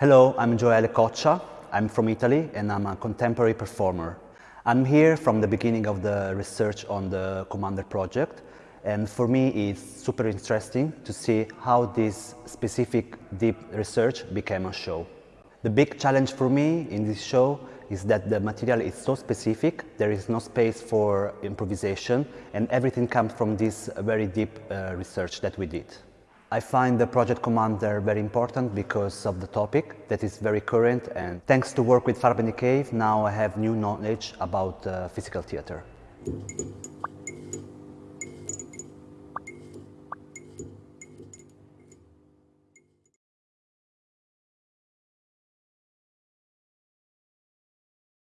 Hello, I'm Gioele Coccia. I'm from Italy and I'm a contemporary performer. I'm here from the beginning of the research on the Commander project and for me it's super interesting to see how this specific deep research became a show. The big challenge for me in this show is that the material is so specific, there is no space for improvisation and everything comes from this very deep uh, research that we did. I find the Project Commander very important because of the topic that is very current and thanks to work with Farbendy Cave now I have new knowledge about uh, physical theater.